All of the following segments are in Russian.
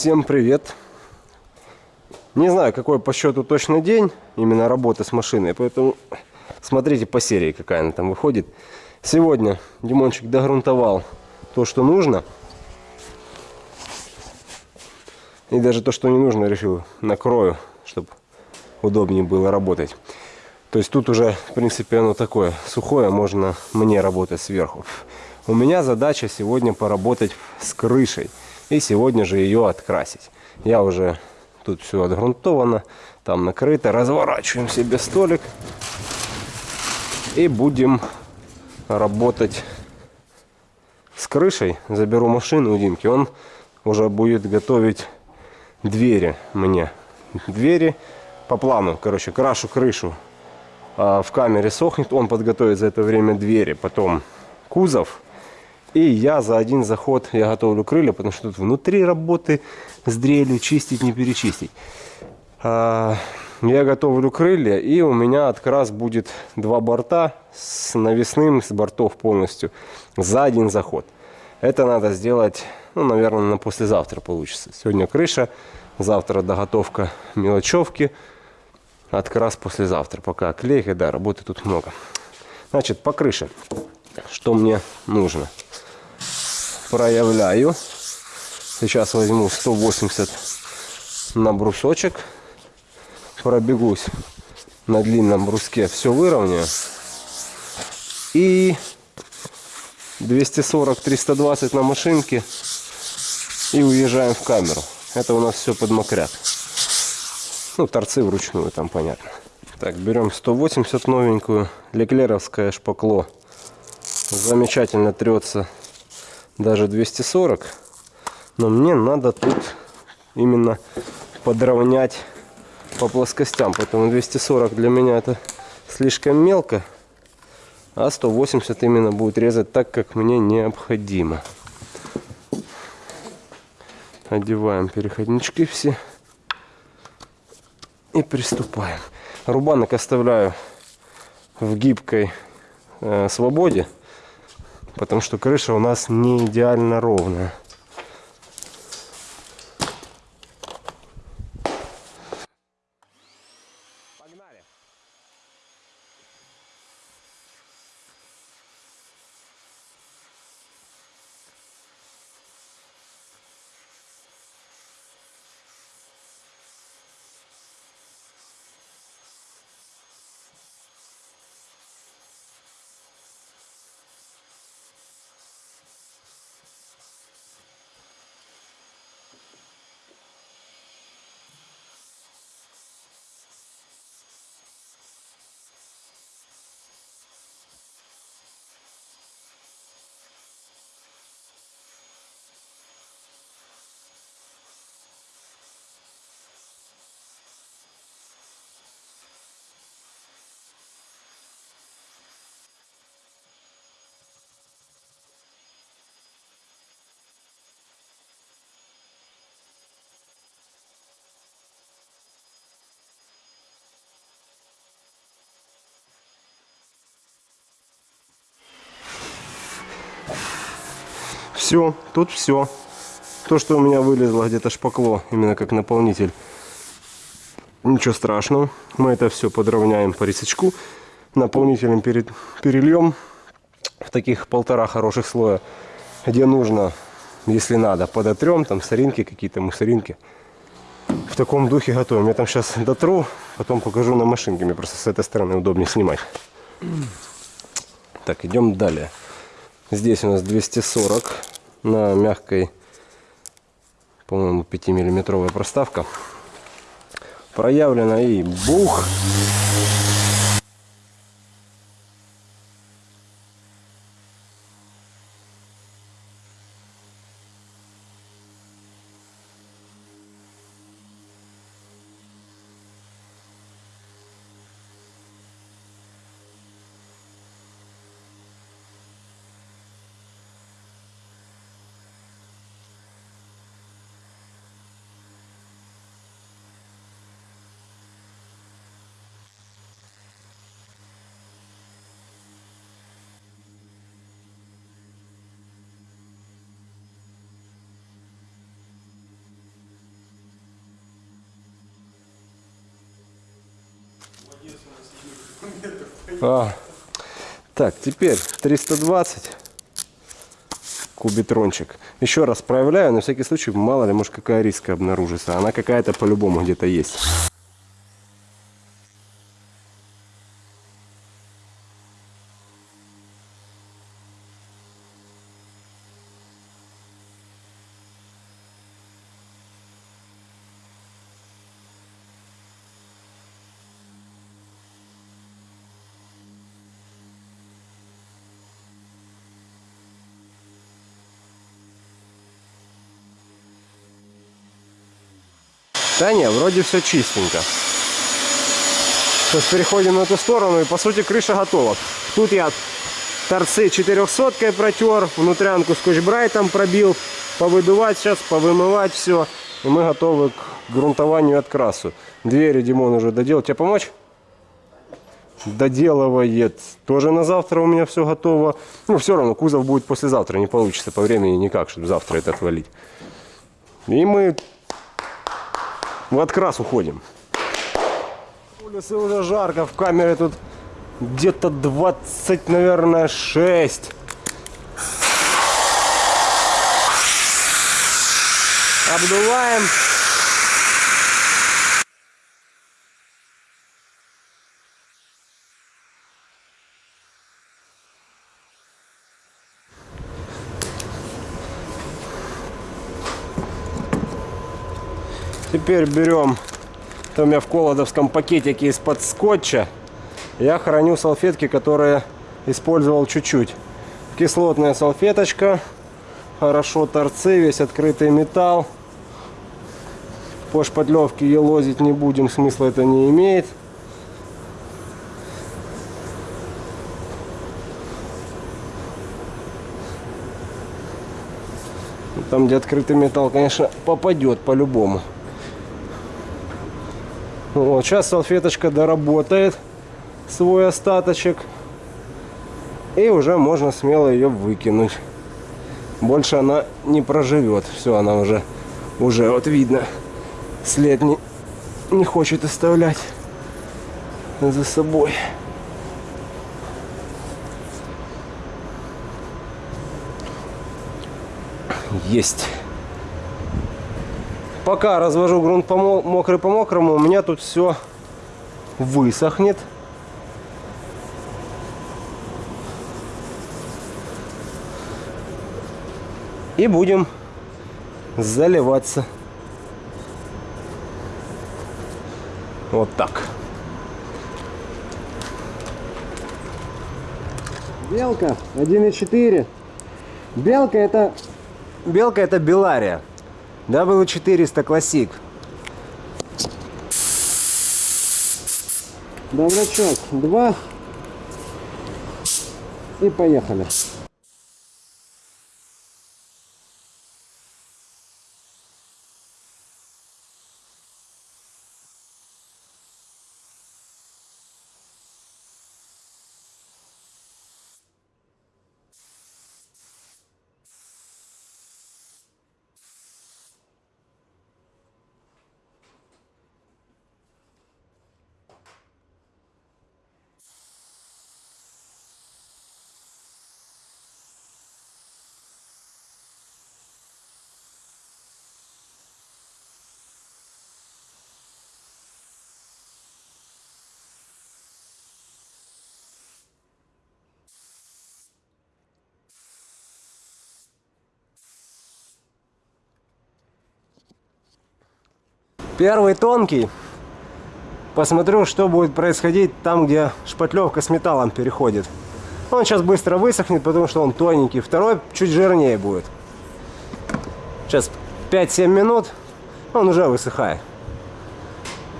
Всем привет! Не знаю, какой по счету точно день именно работы с машиной, поэтому смотрите по серии, какая она там выходит. Сегодня Димончик догрунтовал то, что нужно. И даже то, что не нужно, решил накрою, чтобы удобнее было работать. То есть тут уже, в принципе, оно такое сухое, можно мне работать сверху. У меня задача сегодня поработать с крышей. И сегодня же ее открасить. Я уже тут все отгрунтовано, там накрыто. Разворачиваем себе столик. И будем работать с крышей. Заберу машину у Димки. Он уже будет готовить двери мне. Двери по плану. Короче, крашу крышу. А в камере сохнет. Он подготовит за это время двери. Потом кузов и я за один заход я готовлю крылья, потому что тут внутри работы с дрелью чистить, не перечистить. А, я готовлю крылья, и у меня открас будет два борта с навесным, с бортов полностью, за один заход. Это надо сделать, ну, наверное, на послезавтра получится. Сегодня крыша, завтра доготовка мелочевки, открас послезавтра. Пока клей, да, работы тут много. Значит, по крыше, что мне нужно? Проявляю. Сейчас возьму 180 на брусочек. Пробегусь на длинном бруске, все выровняю. И 240-320 на машинке. И уезжаем в камеру. Это у нас все под мокрят. Ну, торцы вручную, там понятно. Так, берем 180 новенькую. Леклеровское шпакло. Замечательно трется даже 240. Но мне надо тут именно подровнять по плоскостям. Поэтому 240 для меня это слишком мелко. А 180 именно будет резать так, как мне необходимо. Одеваем переходнички все. И приступаем. Рубанок оставляю в гибкой э, свободе потому что крыша у нас не идеально ровная. Все, тут все. То, что у меня вылезло где-то шпакло, именно как наполнитель. Ничего страшного. Мы это все подровняем по рисочку. Наполнителем перед, перельем в таких полтора хороших слоя. Где нужно, если надо, подотрем. Там соринки какие-то, мусоринки. В таком духе готовим. Я там сейчас дотру, потом покажу на машинке. Мне просто с этой стороны удобнее снимать. Так, идем далее. Здесь у нас 240 на мягкой, по-моему, 5-миллиметровая проставка. Проявлена и бух. А. Так, теперь 320 кубитрончик. Еще раз проявляю, на всякий случай, мало ли, может какая риска обнаружится. Она какая-то по-любому где-то есть. Не, вроде все чистенько. Сейчас переходим на эту сторону и по сути крыша готова. Тут я торцы 400 протер, внутрянку скотч-брайтом пробил, повыдувать сейчас, повымывать все. И мы готовы к грунтованию и открасу. Двери Димон уже доделал. Тебе помочь? Доделывает. Тоже на завтра у меня все готово. Ну, все равно, кузов будет послезавтра. Не получится по времени никак, чтобы завтра это отвалить. И мы в открас уходим. Улице уже жарко, в камере тут где-то 20, наверное, 6. Обдуваем. Теперь берем, это у меня в колодовском пакетике из-под скотча, я храню салфетки, которые использовал чуть-чуть. Кислотная салфеточка, хорошо торцы, весь открытый металл. По шпатлевке елозить не будем, смысла это не имеет. Там, где открытый металл, конечно, попадет по-любому. Вот, сейчас салфеточка доработает свой остаточек. И уже можно смело ее выкинуть. Больше она не проживет. Все, она уже, уже вот видно, след не, не хочет оставлять за собой. Есть пока развожу грунт по мокрый по мокрому, у меня тут все высохнет. И будем заливаться. Вот так. Белка 1,4. Белка это... Белка это Белария. W400 Classic. Добрачок 2. И поехали. Первый тонкий. Посмотрю, что будет происходить там, где шпатлевка с металлом переходит. Он сейчас быстро высохнет, потому что он тоненький. Второй чуть жирнее будет. Сейчас 5-7 минут, он уже высыхает.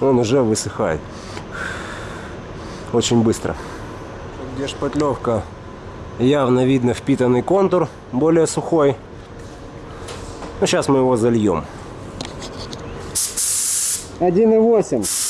Он уже высыхает. Очень быстро. Где шпатлевка, явно видно впитанный контур, более сухой. Ну, сейчас мы его зальем. 1,8.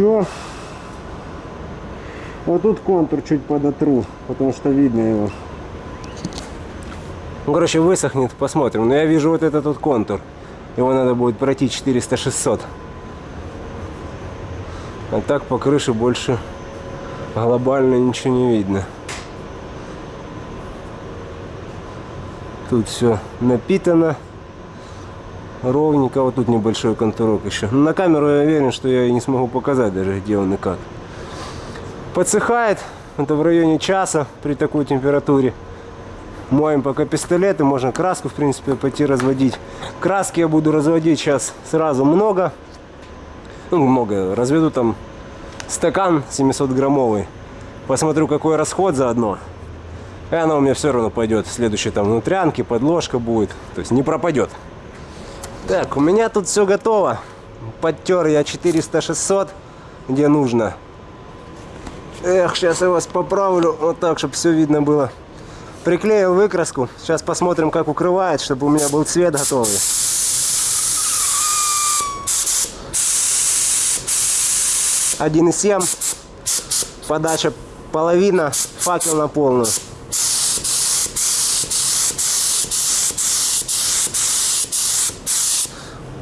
Все. Вот тут контур чуть подотру, потому что видно его. Ну, короче, высохнет, посмотрим. Но я вижу вот этот вот контур. Его надо будет пройти 400-600. А так по крыше больше глобально ничего не видно. Тут все напитано ровненько. Вот тут небольшой контурок еще. На камеру я уверен, что я не смогу показать даже, где он и как. Подсыхает. Это в районе часа при такой температуре. Моем пока пистолеты. Можно краску, в принципе, пойти разводить. Краски я буду разводить сейчас сразу много. Ну, много. Разведу там стакан 700 граммовый. Посмотрю, какой расход заодно. И она у меня все равно пойдет. Следующие там внутрянки, подложка будет. То есть не пропадет. Так, у меня тут все готово. Подтер я 400-600, где нужно. Эх, сейчас я вас поправлю, вот так, чтобы все видно было. Приклеил выкраску. Сейчас посмотрим, как укрывает, чтобы у меня был цвет готовый. Один и семь. Подача половина, факел на полную.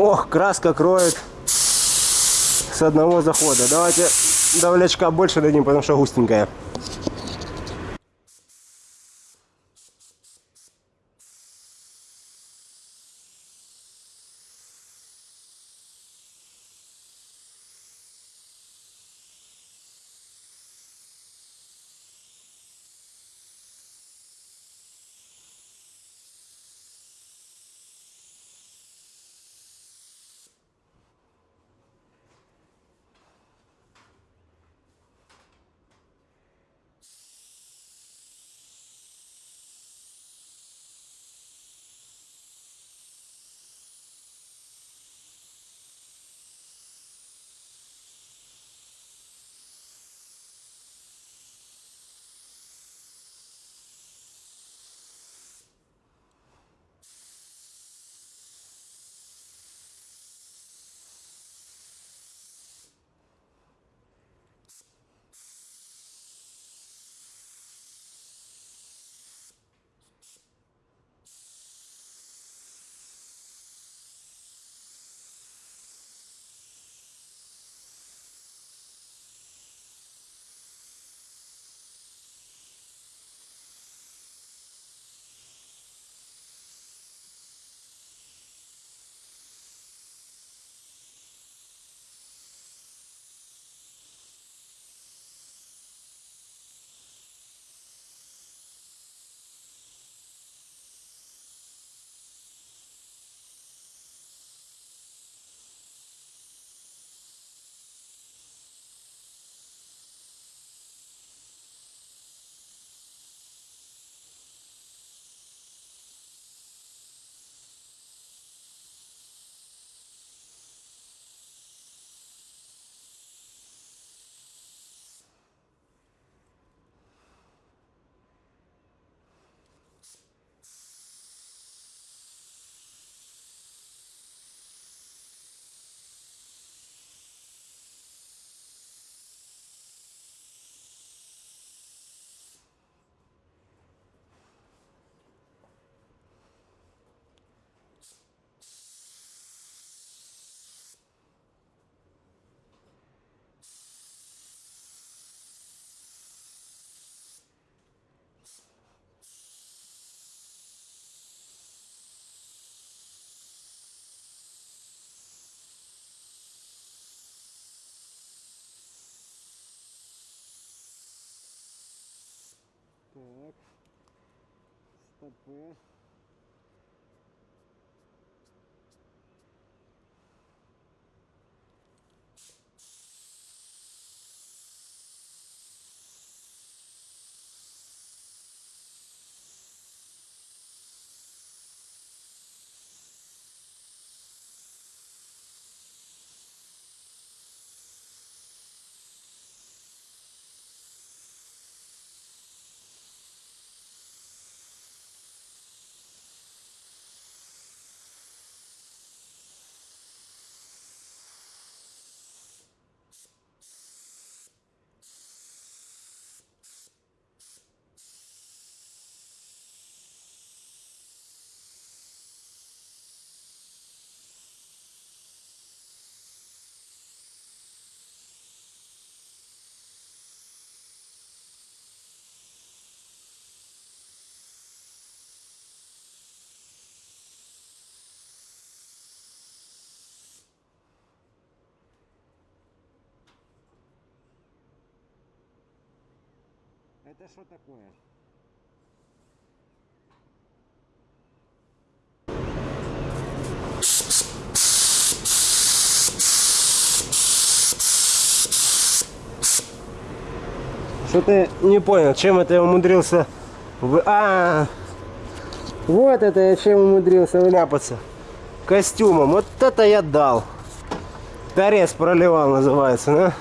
Ох, краска кроет с одного захода. Давайте давлячка больше дадим, потому что густенькая. Так. Стопы. Это что такое? Что-то не понял, чем это я умудрился... Вы... А, вот это я чем умудрился вляпаться. Костюмом. Вот это я дал. Торец проливал называется, да?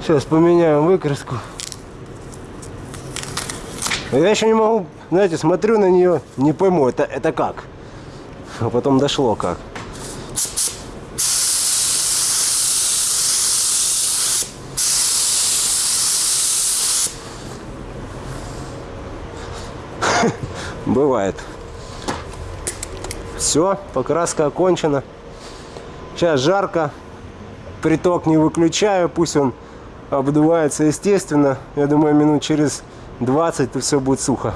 Сейчас поменяем выкраску. Я еще не могу, знаете, смотрю на нее, не пойму, это, это как. А потом дошло как. Бывает. Все, покраска окончена. Сейчас жарко. Приток не выключаю, пусть он обдувается естественно. Я думаю, минут через 20 то все будет сухо.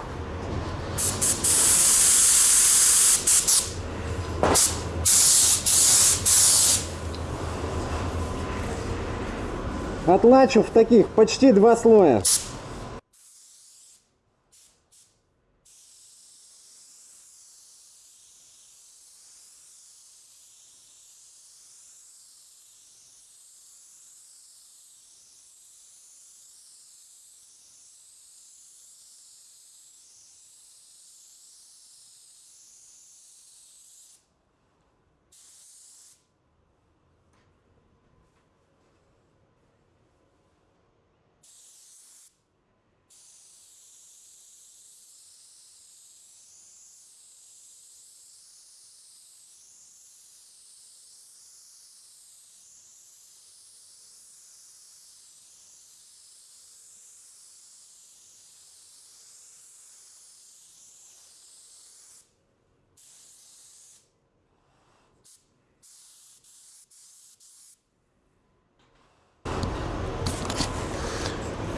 Отлачу в таких почти два слоя.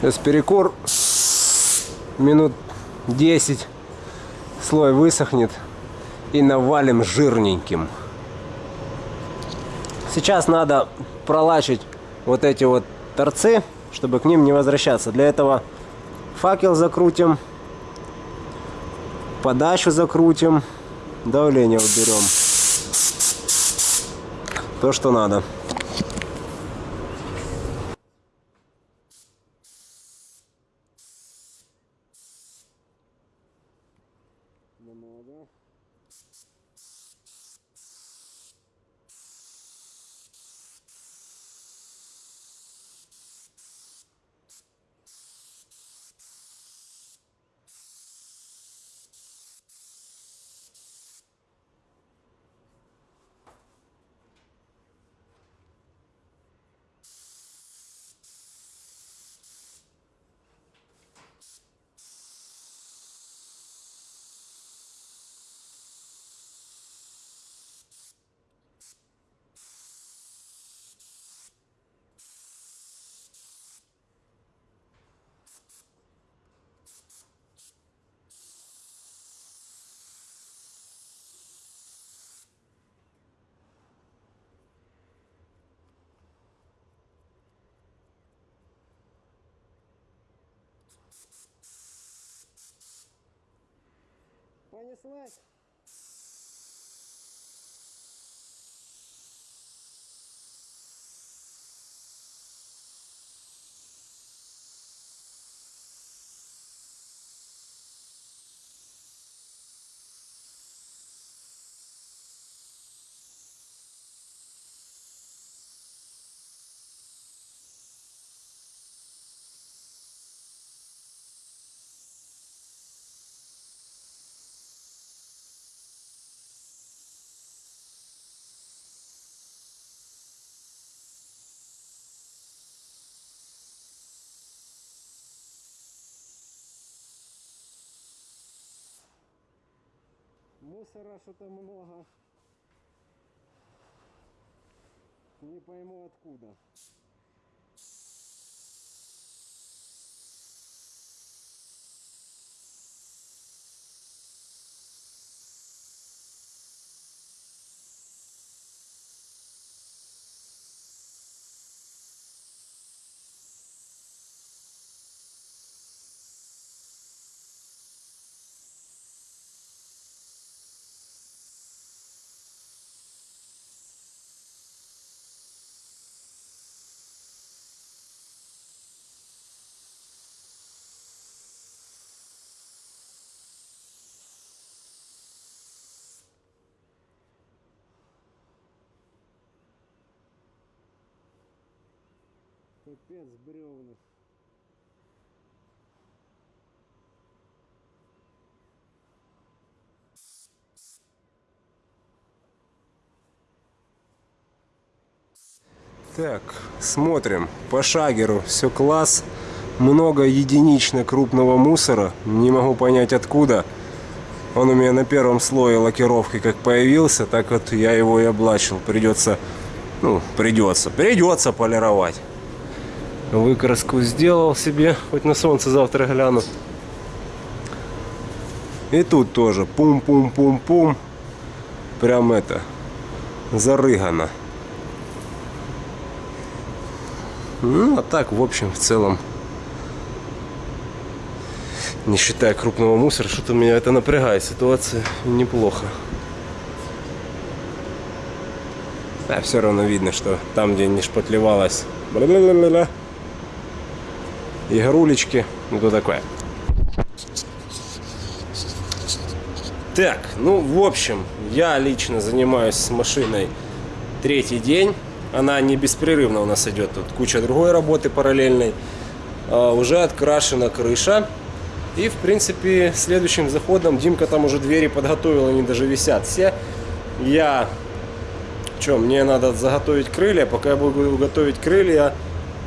Сейчас перекур минут 10 слой высохнет и навалим жирненьким. Сейчас надо пролачить вот эти вот торцы, чтобы к ним не возвращаться. Для этого факел закрутим, подачу закрутим, давление уберем. То, что надо. Понеслась. Мусора что-то много. Не пойму откуда. Капец бревна. Так, смотрим. По шагеру все класс. Много единично крупного мусора. Не могу понять откуда. Он у меня на первом слое лакировки как появился, так вот я его и облачил. Придется, ну, придется, придется полировать. Выкраску сделал себе, хоть на солнце завтра гляну. И тут тоже пум-пум-пум-пум. Прям это, зарыгано. Ну, а так, в общем, в целом, не считая крупного мусора, что-то меня это напрягает. Ситуация неплохо. Да, все равно видно, что там, где не шпатлевалось бла-бла-бла-бла, игрулечки, ну то такое. Так, ну, в общем, я лично занимаюсь с машиной третий день. Она не беспрерывно у нас идет. Тут куча другой работы параллельной. А, уже открашена крыша. И, в принципе, следующим заходом Димка там уже двери подготовил, они даже висят все. Я... Что, мне надо заготовить крылья. Пока я буду готовить крылья,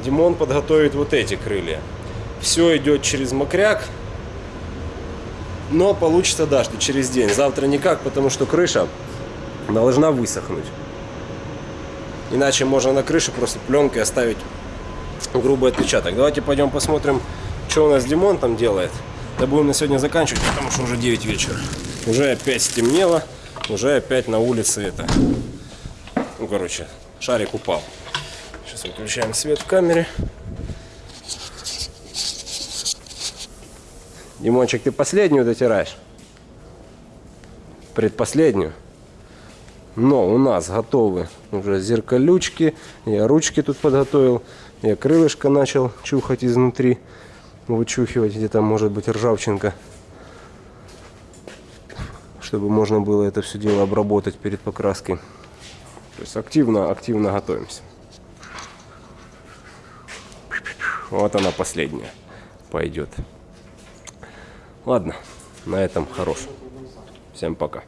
Димон подготовит вот эти крылья. Все идет через мокряк. Но получится, да, что через день. Завтра никак, потому что крыша должна высохнуть. Иначе можно на крыше просто пленкой оставить грубый отпечаток. Давайте пойдем посмотрим, что у нас Димон там делает. Да будем на сегодня заканчивать, потому что уже 9 вечера. Уже опять стемнело, уже опять на улице это. Ну, короче, шарик упал. Сейчас выключаем свет в камере. Димончик, ты последнюю дотираешь? Предпоследнюю? Но у нас готовы уже зеркалючки. Я ручки тут подготовил. Я крылышко начал чухать изнутри. Вычухивать, где там может быть ржавчинка. Чтобы можно было это все дело обработать перед покраской. То есть активно, активно готовимся. Вот она последняя пойдет. Ладно, на этом хорош. Всем пока.